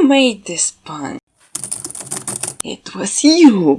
Who made this pun? It was you!